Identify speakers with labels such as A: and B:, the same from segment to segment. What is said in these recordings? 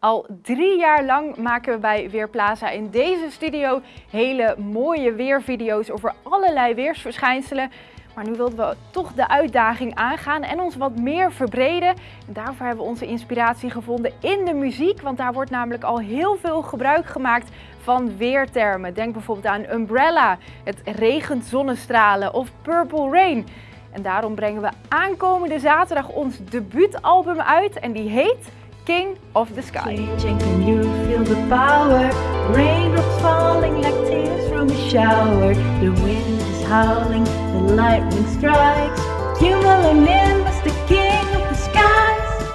A: Al drie jaar lang maken we bij Weerplaza in deze studio hele mooie weervideo's over allerlei weersverschijnselen. Maar nu wilden we toch de uitdaging aangaan en ons wat meer verbreden. En daarvoor hebben we onze inspiratie gevonden in de muziek, want daar wordt namelijk al heel veel gebruik gemaakt van weertermen. Denk bijvoorbeeld aan Umbrella, het regent zonnestralen of Purple Rain. En daarom brengen we aankomende zaterdag ons debuutalbum uit en die heet King of the Sky.
B: Can you feel the power? Raindrops falling like tears from a shower. The wind is howling, the lightning strikes. Cumulonimbus, the king of the skies.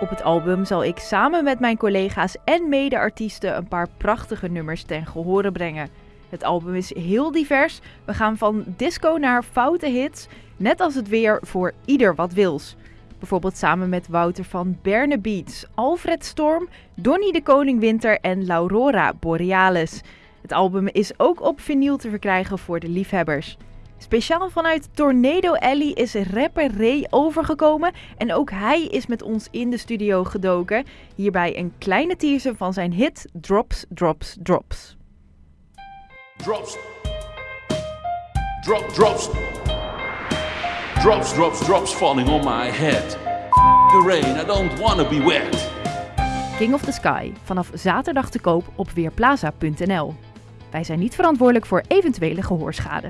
A: Op het album zal ik samen met mijn collega's en mede-artiesten een paar prachtige nummers ten gehore brengen. Het album is heel divers. We gaan van disco naar foute hits, net als het weer voor ieder wat wils. Bijvoorbeeld samen met Wouter van Berne Beats, Alfred Storm, Donny de Koning Winter en Laurora Borealis. Het album is ook op vinyl te verkrijgen voor de liefhebbers. Speciaal vanuit Tornado Alley is rapper Ray overgekomen en ook hij is met ons in de studio gedoken. Hierbij een kleine teaser van zijn hit Drops, Drops, Drops.
C: Drops. Drop, drops. Drops, drops, drops falling on my head. The rain, I don't wanna be wet.
A: King of the Sky vanaf zaterdag te koop op weerplaza.nl. Wij zijn niet verantwoordelijk voor eventuele gehoorschade.